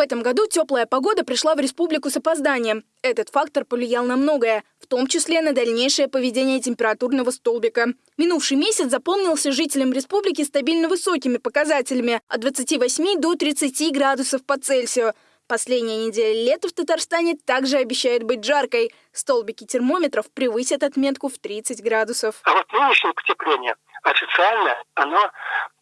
В этом году теплая погода пришла в республику с опозданием. Этот фактор повлиял на многое, в том числе на дальнейшее поведение температурного столбика. Минувший месяц запомнился жителям республики стабильно высокими показателями от 28 до 30 градусов по Цельсию. Последняя неделя лета в Татарстане также обещает быть жаркой. Столбики термометров превысят отметку в 30 градусов. А вот нынешнее потепление официально оно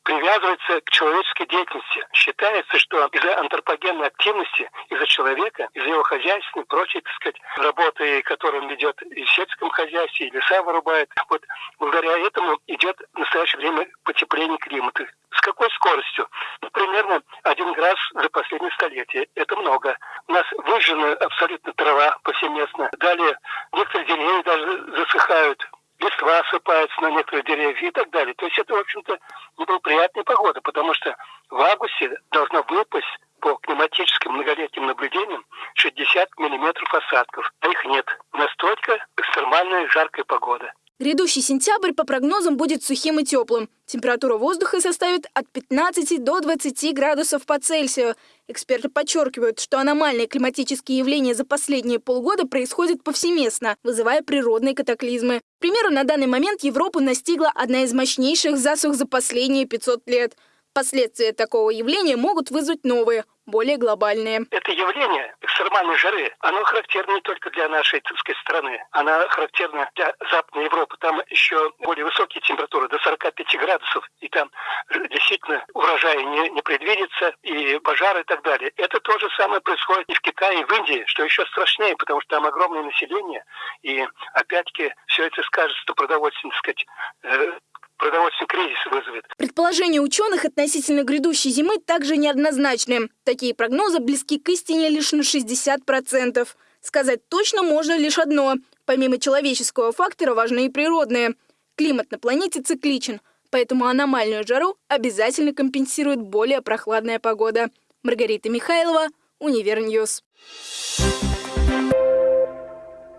привязывается к человеческой деятельности. Считается, что из-за антропогенной активности, из-за человека, из-за его хозяйственной, прочей, так сказать, работы, которую ведет и в сельском хозяйстве, и леса вырубает, вот благодаря этому идет в настоящее время потепление климата. С какой скоростью? Ну, примерно один градус за последнее столетие. Это много. У нас выжжена абсолютно трава повсеместно. Далее некоторые деревья даже засыхают листва осыпается на некоторые деревья и так далее. То есть это, в общем-то, неблагоприятная погода, потому что в августе должно выпасть по климатическим многолетним наблюдениям 60 миллиметров осадков, а их нет. Настолько экстремальная жаркая погода. Грядущий сентябрь по прогнозам будет сухим и теплым. Температура воздуха составит от 15 до 20 градусов по Цельсию. Эксперты подчеркивают, что аномальные климатические явления за последние полгода происходят повсеместно, вызывая природные катаклизмы. К примеру, на данный момент Европу настигла одна из мощнейших засух за последние 500 лет – Последствия такого явления могут вызвать новые, более глобальные. Это явление экстремальной жары, оно характерно не только для нашей так страны, оно характерно для Западной Европы. Там еще более высокие температуры, до 45 градусов, и там действительно урожай не, не предвидится, и пожары и так далее. Это то же самое происходит и в Китае, и в Индии, что еще страшнее, потому что там огромное население, и опять-таки все это скажется продовольственной, так сказать, продовольственный кризис вызовет. Предположения ученых относительно грядущей зимы также неоднозначны. Такие прогнозы близки к истине лишь на 60%. Сказать точно можно лишь одно. Помимо человеческого фактора важны и природные. Климат на планете цикличен, поэтому аномальную жару обязательно компенсирует более прохладная погода. Маргарита Михайлова, UniverNews.